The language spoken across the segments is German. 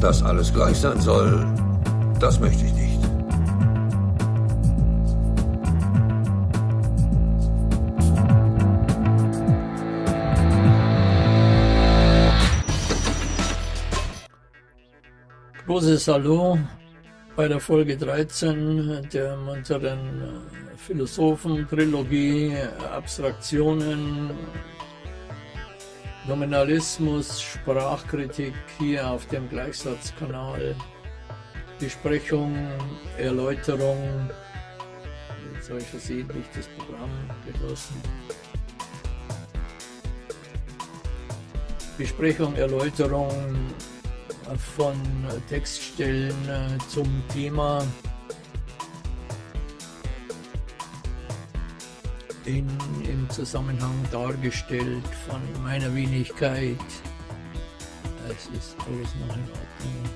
Dass alles gleich sein soll, das möchte ich nicht. Großes Hallo bei der Folge 13 der munteren Philosophen-Trilogie Abstraktionen, Nominalismus, Sprachkritik hier auf dem Gleichsatzkanal, Besprechung, Erläuterung, jetzt habe ich versehentlich das Programm geschlossen. Besprechung, Erläuterung von Textstellen äh, zum Thema in, im Zusammenhang dargestellt von meiner Wenigkeit. Es ist alles noch in Ordnung.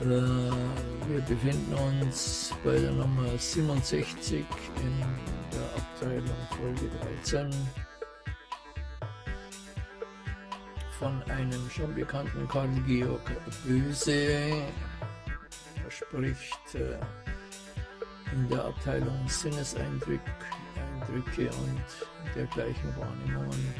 Äh, wir befinden uns bei der Nummer 67 in der Abteilung Folge 13. von einem schon bekannten Karl Georg Böse. Er spricht äh, in der Abteilung Sinneseindrücke und dergleichen Wahrnehmungen.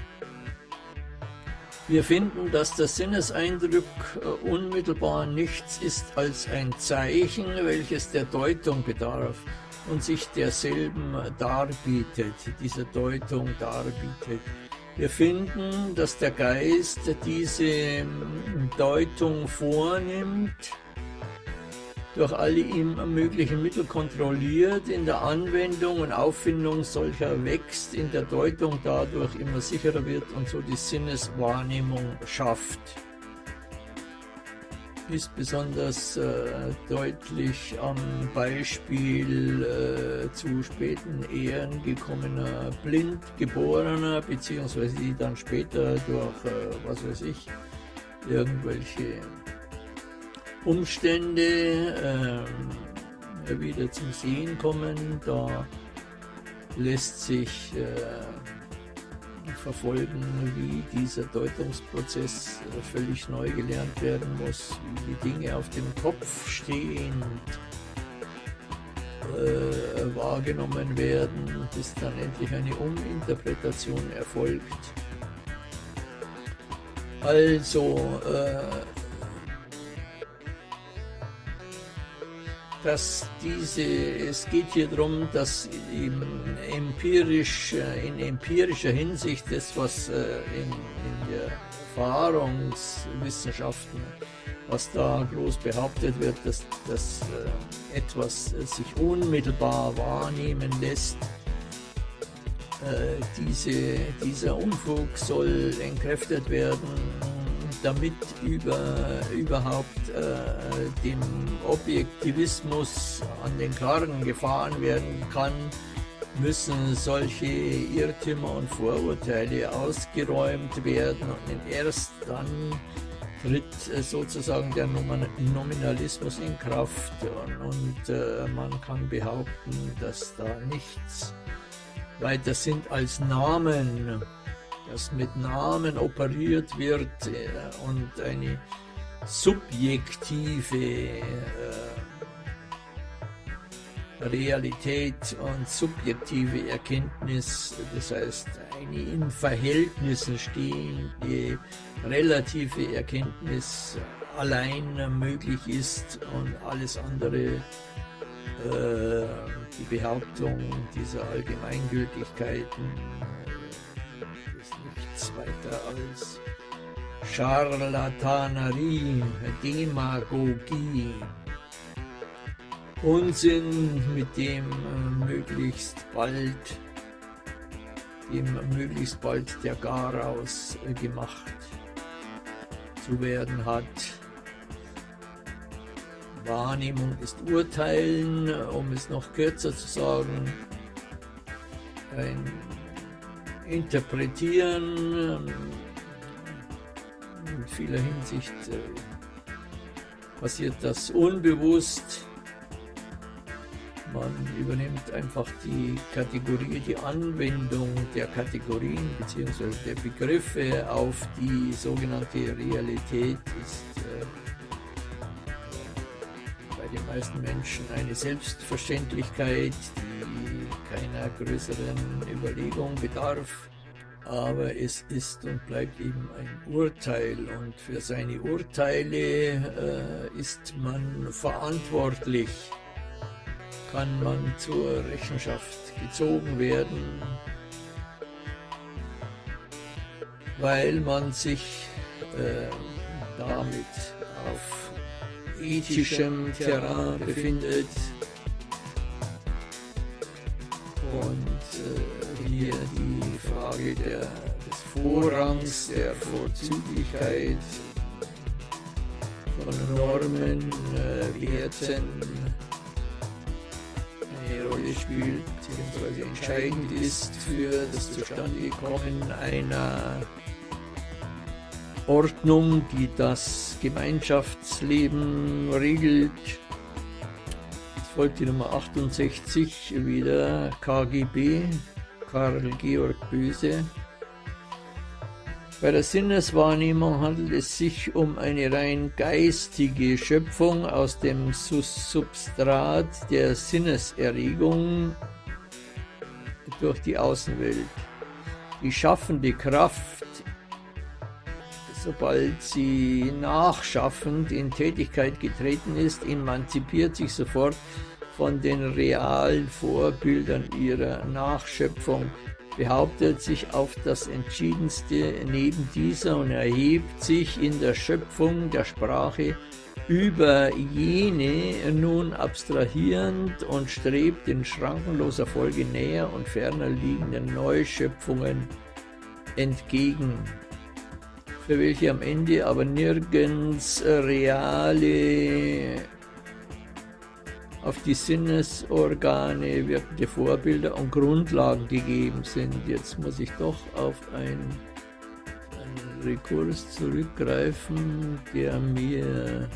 Wir finden, dass der Sinneseindruck äh, unmittelbar nichts ist als ein Zeichen, welches der Deutung bedarf und sich derselben darbietet, dieser Deutung darbietet. Wir finden, dass der Geist diese Deutung vornimmt, durch alle ihm möglichen Mittel kontrolliert, in der Anwendung und Auffindung solcher wächst, in der Deutung dadurch immer sicherer wird und so die Sinneswahrnehmung schafft. Ist besonders äh, deutlich am Beispiel äh, zu späten Ehren gekommener Blindgeborener, beziehungsweise die dann später durch, äh, was weiß ich, irgendwelche Umstände ähm, wieder zum Sehen kommen. Da lässt sich äh, verfolgen, wie dieser Deutungsprozess äh, völlig neu gelernt werden muss, wie die Dinge auf dem Kopf stehen äh, wahrgenommen werden, bis dann endlich eine Uminterpretation erfolgt. Also äh, dass diese, es geht hier darum, dass empirisch, äh, in empirischer Hinsicht das, was äh, in, in der Erfahrungswissenschaften, was da groß behauptet wird, dass, dass äh, etwas sich unmittelbar wahrnehmen lässt, diese, dieser Unfug soll entkräftet werden damit über, überhaupt äh, dem Objektivismus an den Karren gefahren werden kann, müssen solche Irrtümer und Vorurteile ausgeräumt werden. Und erst dann tritt äh, sozusagen der Nominalismus in Kraft. Und, und äh, man kann behaupten, dass da nichts weiter sind als Namen dass mit Namen operiert wird äh, und eine subjektive äh, Realität und subjektive Erkenntnis, das heißt eine in Verhältnissen stehende relative Erkenntnis allein möglich ist und alles andere äh, die Behauptung dieser Allgemeingültigkeiten nichts weiter als Charlatanerie, Demagogie, Unsinn, mit dem äh, möglichst bald dem möglichst bald der Garaus äh, gemacht zu werden hat. Wahrnehmung ist Urteilen, um es noch kürzer zu sagen. Ein interpretieren. In vieler Hinsicht äh, passiert das unbewusst. Man übernimmt einfach die Kategorie, die Anwendung der Kategorien bzw. der Begriffe auf die sogenannte Realität ist äh, bei den meisten Menschen eine Selbstverständlichkeit, die keiner größeren Überlegung bedarf aber es ist und bleibt eben ein Urteil und für seine Urteile äh, ist man verantwortlich, kann man zur Rechenschaft gezogen werden, weil man sich äh, damit auf ethischem Terrain befindet und äh, hier die Frage der, des Vorrangs, der Vorzüglichkeit von Normen, äh, Werten eine Rolle spielt, beziehungsweise entscheidend ist für das Zustandekommen einer Ordnung, die das Gemeinschaftsleben regelt folgt die Nummer 68 wieder KGB, Karl Georg Böse. Bei der Sinneswahrnehmung handelt es sich um eine rein geistige Schöpfung aus dem Substrat der Sinneserregung durch die Außenwelt. Die schaffende Kraft, sobald sie nachschaffend in Tätigkeit getreten ist, emanzipiert sich sofort von den realen Vorbildern ihrer Nachschöpfung, behauptet sich auf das Entschiedenste neben dieser und erhebt sich in der Schöpfung der Sprache über jene nun abstrahierend und strebt in schrankenloser Folge näher und ferner liegenden Neuschöpfungen entgegen, für welche am Ende aber nirgends reale auf die Sinnesorgane wirkende Vorbilder und Grundlagen gegeben sind. Jetzt muss ich doch auf einen, einen Rekurs zurückgreifen, der mir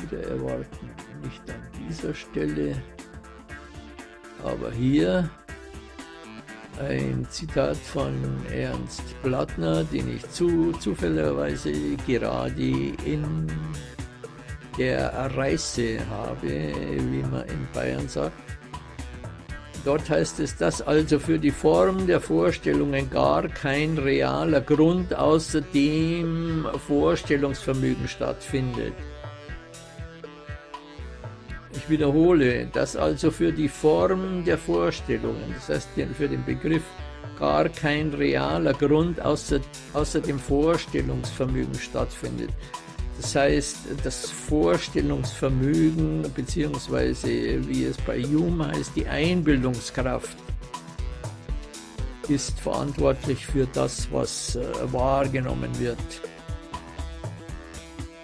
wieder erwarten, nicht an dieser Stelle, aber hier ein Zitat von Ernst Plattner, den ich zu, zufälligerweise gerade in der Reise habe, wie man in Bayern sagt. Dort heißt es, dass also für die Form der Vorstellungen gar kein realer Grund außer dem Vorstellungsvermögen stattfindet. Ich wiederhole, dass also für die Form der Vorstellungen, das heißt für den Begriff, gar kein realer Grund außer, außer dem Vorstellungsvermögen stattfindet. Das heißt, das Vorstellungsvermögen beziehungsweise wie es bei Hume heißt, die Einbildungskraft ist verantwortlich für das, was äh, wahrgenommen wird.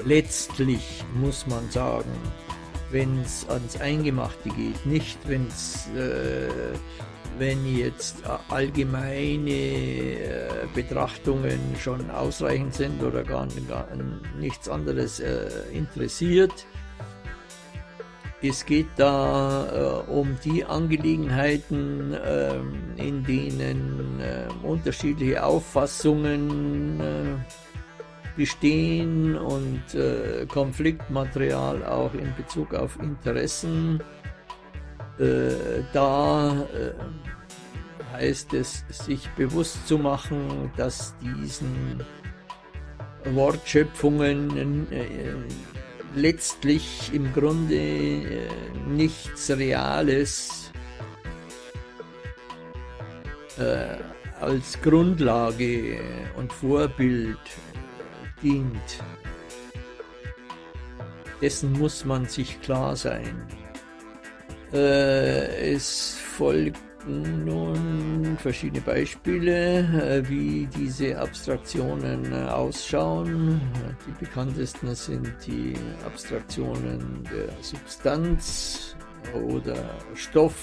Letztlich muss man sagen, wenn es ans Eingemachte geht, nicht wenn äh, wenn jetzt allgemeine äh, Betrachtungen schon ausreichend sind oder gar, gar nichts anderes äh, interessiert. Es geht da äh, um die Angelegenheiten, äh, in denen äh, unterschiedliche Auffassungen äh, bestehen und Konfliktmaterial auch in Bezug auf Interessen. Äh, da äh, heißt es, sich bewusst zu machen, dass diesen Wortschöpfungen äh, letztlich im Grunde äh, nichts Reales äh, als Grundlage und Vorbild dient. Dessen muss man sich klar sein. Äh, es folgten nun verschiedene Beispiele, äh, wie diese Abstraktionen äh, ausschauen. Die bekanntesten sind die Abstraktionen der Substanz oder Stoff,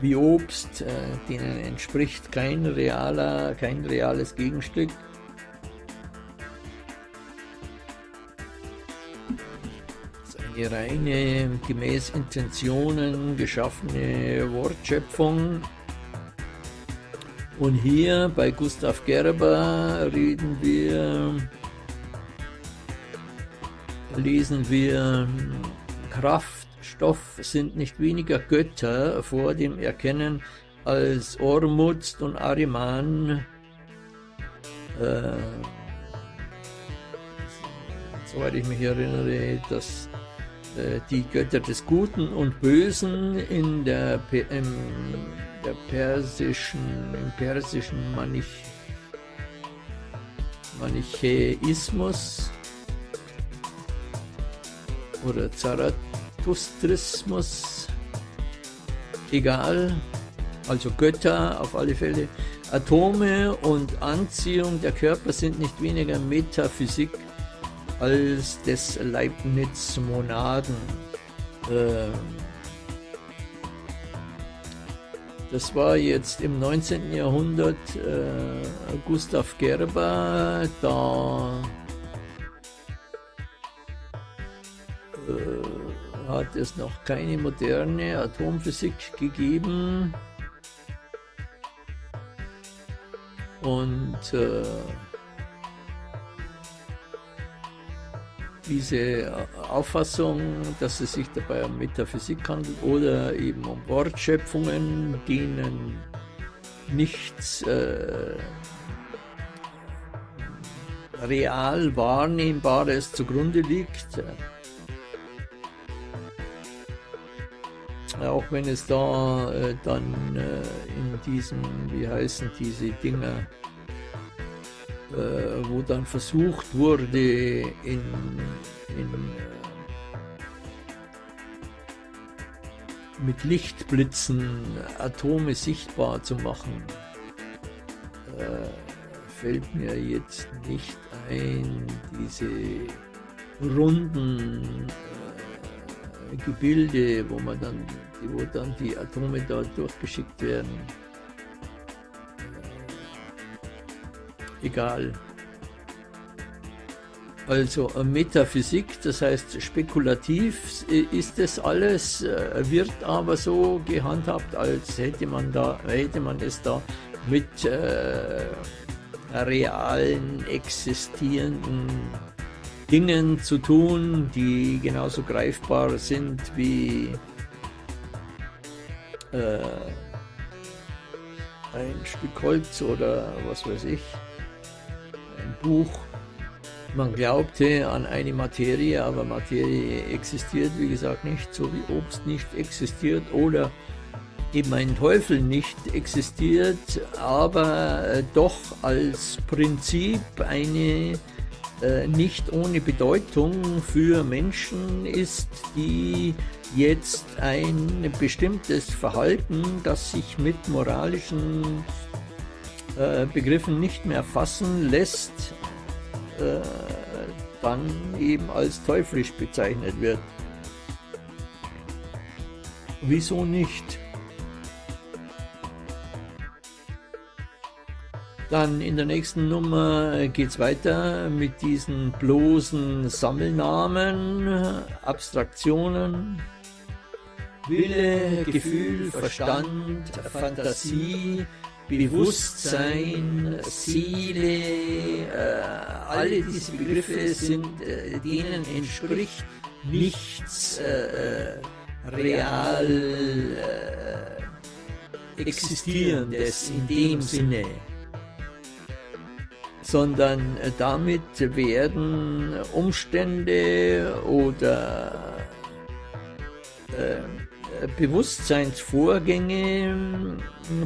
wie Obst, denen entspricht kein, realer, kein reales Gegenstück. Eine reine, gemäß Intentionen geschaffene Wortschöpfung. Und hier bei Gustav Gerber reden wir, lesen wir, Kraft, Stoff sind nicht weniger Götter vor dem Erkennen als Ormuzd und Ariman. Äh, soweit ich mich erinnere, dass die Götter des Guten und Bösen in der, im, der persischen, im persischen Manich, Manichäismus oder Zarathustrismus, egal, also Götter auf alle Fälle. Atome und Anziehung der Körper sind nicht weniger Metaphysik als des Leibniz-Monaden. Ähm, das war jetzt im 19. Jahrhundert äh, Gustav Gerber, da äh, hat es noch keine moderne Atomphysik gegeben. Und äh, diese Auffassung, dass es sich dabei um Metaphysik handelt oder eben um Wortschöpfungen, denen nichts äh, real Wahrnehmbares zugrunde liegt. Auch wenn es da äh, dann äh, in diesem, wie heißen diese Dinger, wo dann versucht wurde, in, in, äh, mit Lichtblitzen Atome sichtbar zu machen, äh, fällt mir jetzt nicht ein, diese runden äh, Gebilde, wo man dann, wo dann die Atome da durchgeschickt werden. Egal. Also äh, Metaphysik, das heißt spekulativ ist das alles, äh, wird aber so gehandhabt, als hätte man, da, hätte man es da mit äh, realen, existierenden Dingen zu tun, die genauso greifbar sind wie äh, ein Stück Holz oder was weiß ich Buch. Man glaubte an eine Materie, aber Materie existiert, wie gesagt, nicht, so wie Obst nicht existiert oder eben ein Teufel nicht existiert, aber äh, doch als Prinzip eine äh, nicht ohne Bedeutung für Menschen ist, die jetzt ein bestimmtes Verhalten, das sich mit moralischen äh, Begriffen nicht mehr fassen lässt, äh, dann eben als teuflisch bezeichnet wird. Wieso nicht? Dann in der nächsten Nummer geht es weiter mit diesen bloßen Sammelnamen, Abstraktionen, Wille, Gefühl, Verstand, Fantasie, Bewusstsein, Seele, äh, alle diese Begriffe sind, äh, denen entspricht nichts äh, real äh, Existierendes in dem Sinne, sondern äh, damit werden Umstände oder äh, Bewusstseinsvorgänge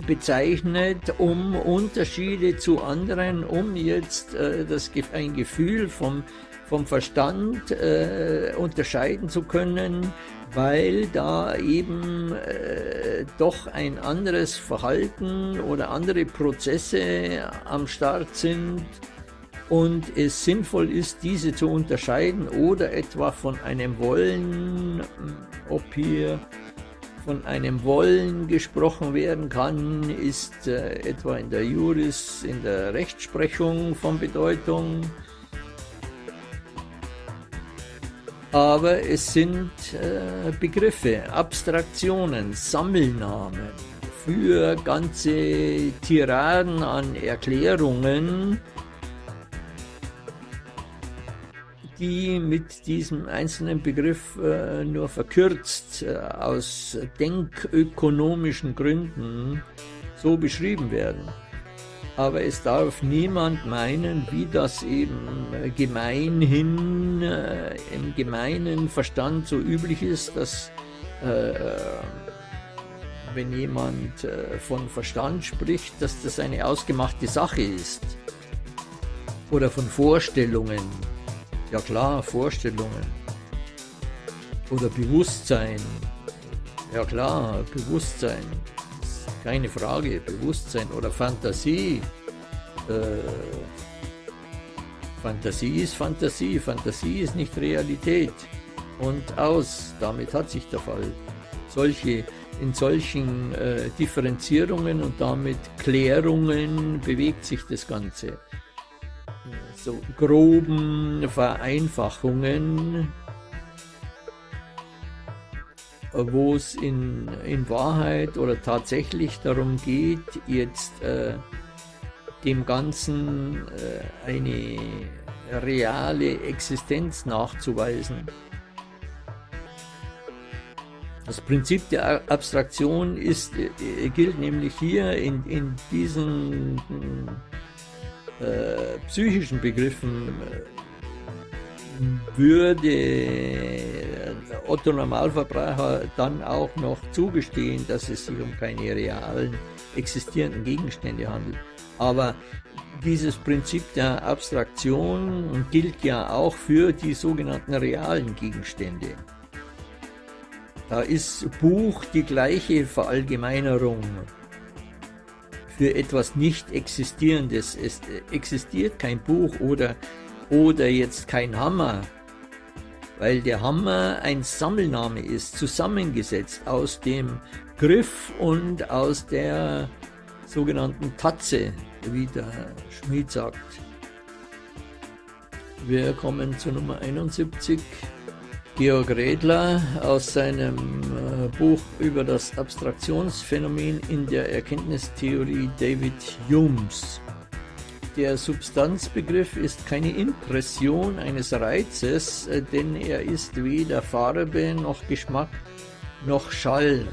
bezeichnet, um Unterschiede zu anderen, um jetzt äh, das, ein Gefühl vom, vom Verstand äh, unterscheiden zu können, weil da eben äh, doch ein anderes Verhalten oder andere Prozesse am Start sind und es sinnvoll ist, diese zu unterscheiden oder etwa von einem Wollen, ob hier von einem Wollen gesprochen werden kann, ist äh, etwa in der Juris, in der Rechtsprechung von Bedeutung. aber es sind äh, Begriffe, Abstraktionen, Sammelnamen für ganze Tiraden an Erklärungen, die mit diesem einzelnen Begriff äh, nur verkürzt äh, aus denkökonomischen Gründen so beschrieben werden. Aber es darf niemand meinen, wie das eben gemeinhin, äh, im gemeinen Verstand so üblich ist, dass äh, wenn jemand äh, von Verstand spricht, dass das eine ausgemachte Sache ist. Oder von Vorstellungen. Ja klar, Vorstellungen. Oder Bewusstsein. Ja klar, Bewusstsein. Keine Frage, Bewusstsein oder Fantasie. Äh, Fantasie ist Fantasie, Fantasie ist nicht Realität. Und aus, damit hat sich der Fall. Solche, in solchen äh, Differenzierungen und damit Klärungen bewegt sich das Ganze so groben Vereinfachungen, wo es in, in Wahrheit oder tatsächlich darum geht, jetzt äh, dem Ganzen äh, eine reale Existenz nachzuweisen. Das Prinzip der Abstraktion ist, äh, gilt nämlich hier in, in diesen äh, psychischen Begriffen würde Otto Normalverbraucher dann auch noch zugestehen, dass es sich um keine realen existierenden Gegenstände handelt. Aber dieses Prinzip der Abstraktion gilt ja auch für die sogenannten realen Gegenstände. Da ist Buch die gleiche Verallgemeinerung für etwas nicht Existierendes. Es existiert kein Buch oder, oder jetzt kein Hammer, weil der Hammer ein Sammelname ist, zusammengesetzt aus dem Griff und aus der sogenannten Tatze, wie der Schmied sagt. Wir kommen zu Nummer 71. Georg Redler aus seinem äh, Buch über das Abstraktionsphänomen in der Erkenntnistheorie David Humes. Der Substanzbegriff ist keine Impression eines Reizes, äh, denn er ist weder Farbe noch Geschmack noch Schall.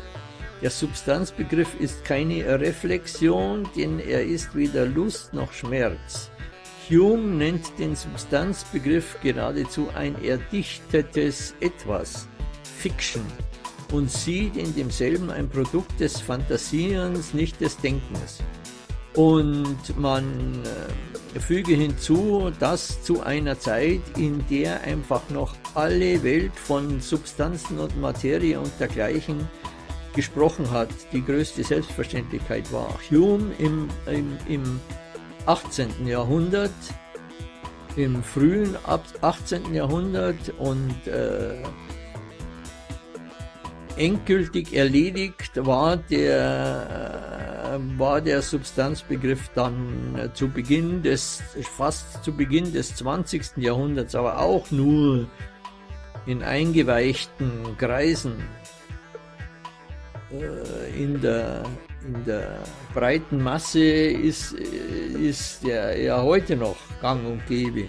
Der Substanzbegriff ist keine Reflexion, denn er ist weder Lust noch Schmerz. Hume nennt den Substanzbegriff geradezu ein erdichtetes Etwas, Fiction, und sieht in demselben ein Produkt des Fantasierens, nicht des Denkens. Und man äh, füge hinzu, dass zu einer Zeit, in der einfach noch alle Welt von Substanzen und Materie und dergleichen gesprochen hat, die größte Selbstverständlichkeit war. Hume im, im, im 18. Jahrhundert, im frühen 18. Jahrhundert und äh, endgültig erledigt war der, äh, war der Substanzbegriff dann äh, zu Beginn des, fast zu Beginn des 20. Jahrhunderts, aber auch nur in eingeweichten Kreisen äh, in der in der breiten Masse ist, ist der ja heute noch gang und gäbe.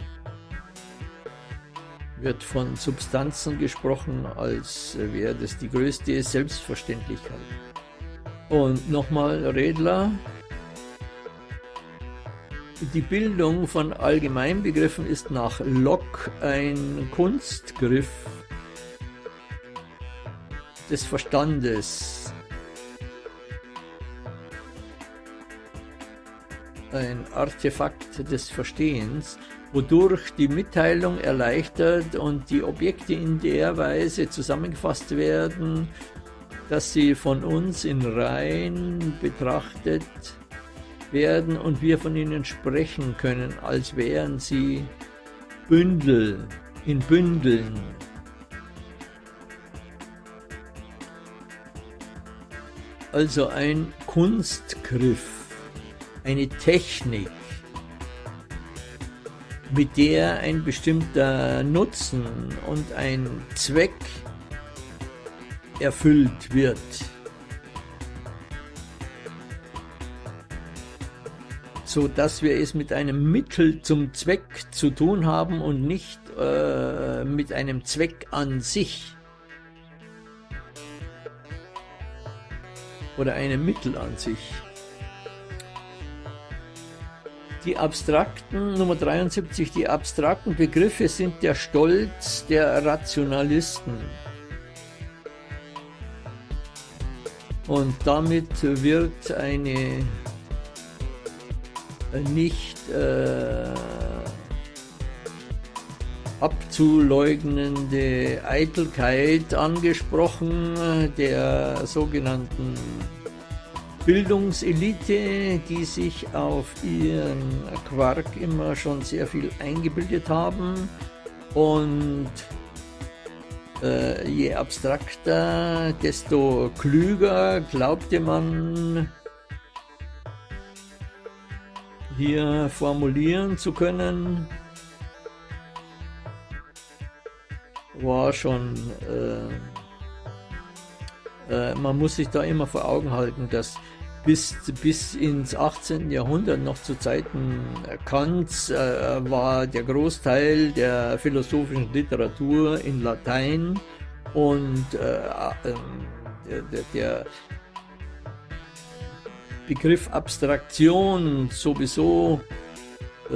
Wird von Substanzen gesprochen, als wäre das die größte Selbstverständlichkeit. Und nochmal Redler. Die Bildung von Allgemeinbegriffen ist nach Locke ein Kunstgriff des Verstandes, ein Artefakt des Verstehens, wodurch die Mitteilung erleichtert und die Objekte in der Weise zusammengefasst werden, dass sie von uns in Reihen betrachtet werden und wir von ihnen sprechen können, als wären sie Bündel in Bündeln. Also ein Kunstgriff eine Technik, mit der ein bestimmter Nutzen und ein Zweck erfüllt wird. so dass wir es mit einem Mittel zum Zweck zu tun haben und nicht äh, mit einem Zweck an sich oder einem Mittel an sich. Die abstrakten, Nummer 73, die abstrakten Begriffe sind der Stolz der Rationalisten. Und damit wird eine nicht äh, abzuleugnende Eitelkeit angesprochen der sogenannten Bildungselite, die sich auf ihren Quark immer schon sehr viel eingebildet haben. Und äh, je abstrakter, desto klüger glaubte man hier formulieren zu können, war schon, äh, äh, man muss sich da immer vor Augen halten, dass bis, bis ins 18. Jahrhundert, noch zu Zeiten Kants, äh, war der Großteil der philosophischen Literatur in Latein und äh, ähm, der, der, Begriff Abstraktion sowieso äh,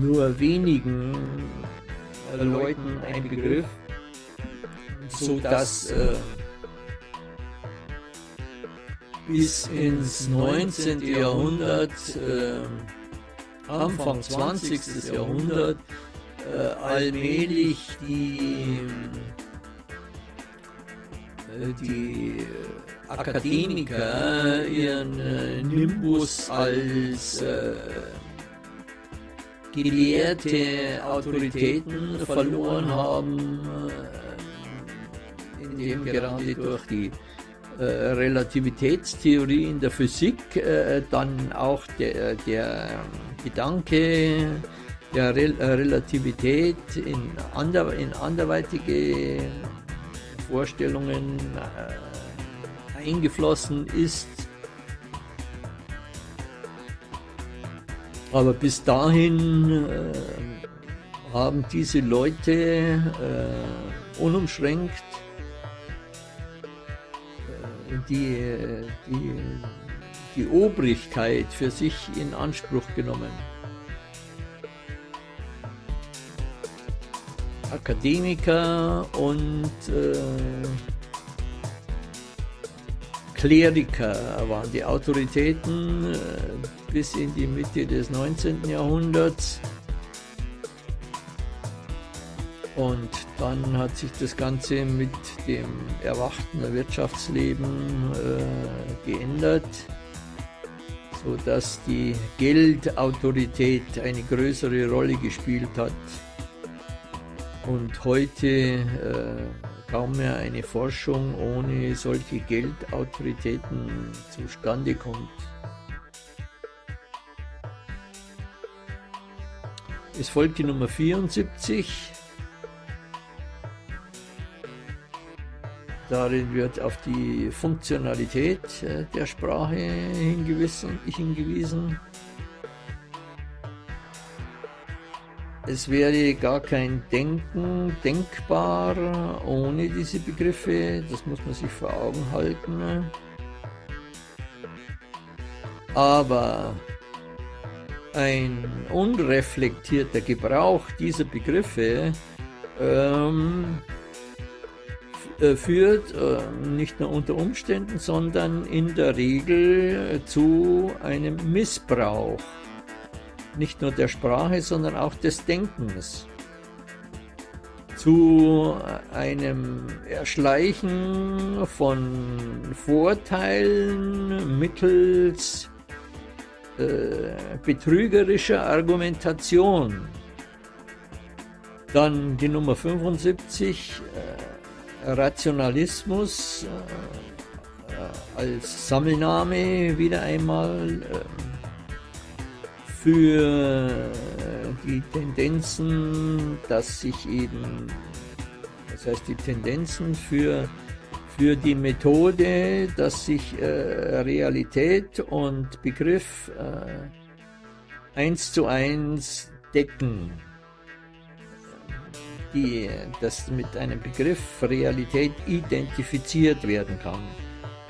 nur wenigen äh, Leuten ein Begriff, so dass äh, bis ins 19. Jahrhundert, äh, Anfang 20. Jahrhundert, äh, allmählich die, äh, die Akademiker ihren äh, Nimbus als äh, gelehrte Autoritäten verloren haben, äh, indem gerade durch die Relativitätstheorie in der Physik äh, dann auch der, der Gedanke der Re Relativität in, ander, in anderweitige Vorstellungen äh, eingeflossen ist. Aber bis dahin äh, haben diese Leute äh, unumschränkt äh, die, die, die Obrigkeit für sich in Anspruch genommen. Akademiker und äh, Kleriker waren die Autoritäten äh, bis in die Mitte des 19. Jahrhunderts. Und dann hat sich das Ganze mit dem erwachten Wirtschaftsleben äh, geändert, sodass die Geldautorität eine größere Rolle gespielt hat. Und heute äh, kaum mehr eine Forschung ohne solche Geldautoritäten zustande kommt. Es folgt die Nummer 74. Darin wird auf die Funktionalität äh, der Sprache hingewiesen. Es wäre gar kein Denken denkbar ohne diese Begriffe, das muss man sich vor Augen halten. Aber ein unreflektierter Gebrauch dieser Begriffe ähm, äh, führt äh, nicht nur unter Umständen, sondern in der Regel zu einem Missbrauch nicht nur der Sprache, sondern auch des Denkens zu einem Erschleichen von Vorteilen mittels äh, betrügerischer Argumentation. Dann die Nummer 75, äh, Rationalismus äh, als Sammelname wieder einmal. Ähm, für die Tendenzen, dass sich eben, das heißt die Tendenzen für, für die Methode, dass sich äh, Realität und Begriff äh, eins zu eins decken die, das mit einem Begriff Realität identifiziert werden kann.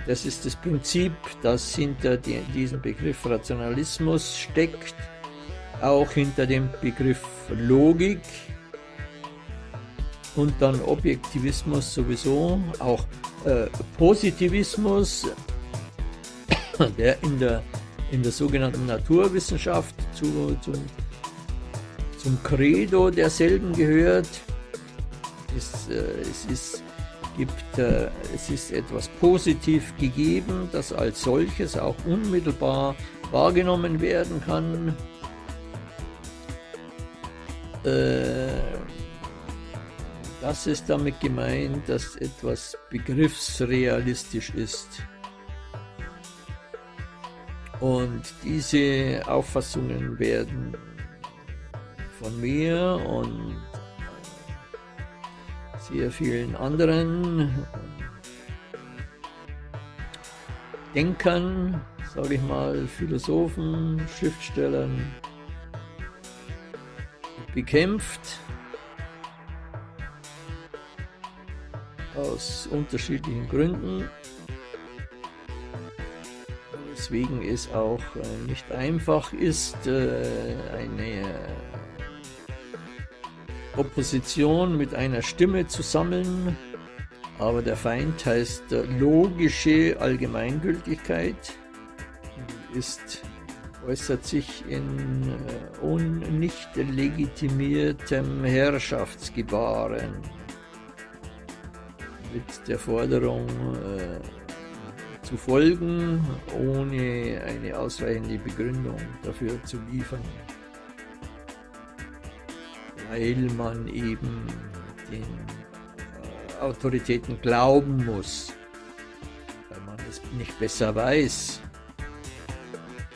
Das ist das Prinzip, das hinter die, diesem Begriff Rationalismus steckt, auch hinter dem Begriff Logik und dann Objektivismus sowieso, auch äh, Positivismus, der in der, in der sogenannten Naturwissenschaft zu, zum, zum Credo derselben gehört. Es, äh, es, ist, gibt, äh, es ist etwas positiv gegeben, das als solches auch unmittelbar wahrgenommen werden kann. Äh, das ist damit gemeint, dass etwas begriffsrealistisch ist. Und diese Auffassungen werden von mir und sehr vielen anderen Denkern, sage ich mal, Philosophen, Schriftstellern bekämpft aus unterschiedlichen Gründen, weswegen es auch äh, nicht einfach ist, äh, eine Opposition mit einer Stimme zu sammeln, aber der Feind heißt logische Allgemeingültigkeit, ist, äußert sich in äh, nicht legitimiertem Herrschaftsgebaren. Mit der Forderung äh, zu folgen, ohne eine ausreichende Begründung dafür zu liefern weil man eben den äh, Autoritäten glauben muss, weil man es nicht besser weiß.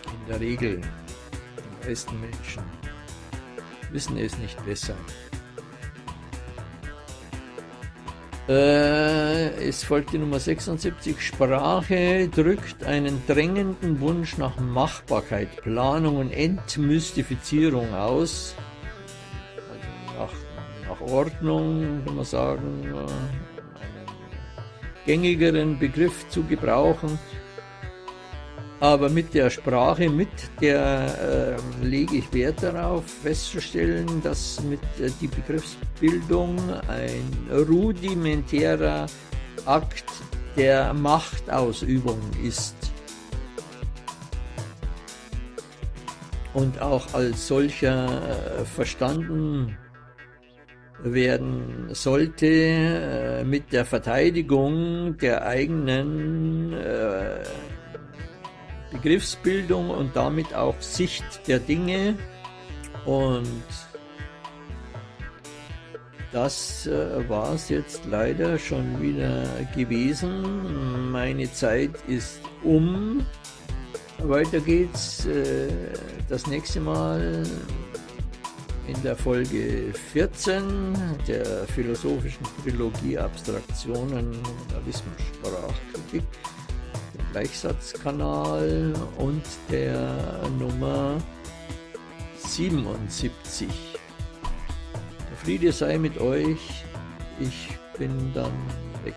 In der Regel, die meisten Menschen wissen es nicht besser. Äh, es folgt die Nummer 76. Sprache drückt einen drängenden Wunsch nach Machbarkeit, Planung und Entmystifizierung aus nach Ordnung, kann man sagen, äh, einen gängigeren Begriff zu gebrauchen. Aber mit der Sprache, mit der äh, lege ich Wert darauf, festzustellen, dass mit äh, die Begriffsbildung ein rudimentärer Akt der Machtausübung ist. Und auch als solcher äh, verstanden werden sollte äh, mit der Verteidigung der eigenen äh, Begriffsbildung und damit auch Sicht der Dinge und das äh, war es jetzt leider schon wieder gewesen. Meine Zeit ist um. Weiter geht's äh, das nächste Mal in der Folge 14 der philosophischen Trilogie Abstraktionen Journalismus Sprachkritik, dem Gleichsatzkanal und der Nummer 77. Der Friede sei mit euch, ich bin dann weg.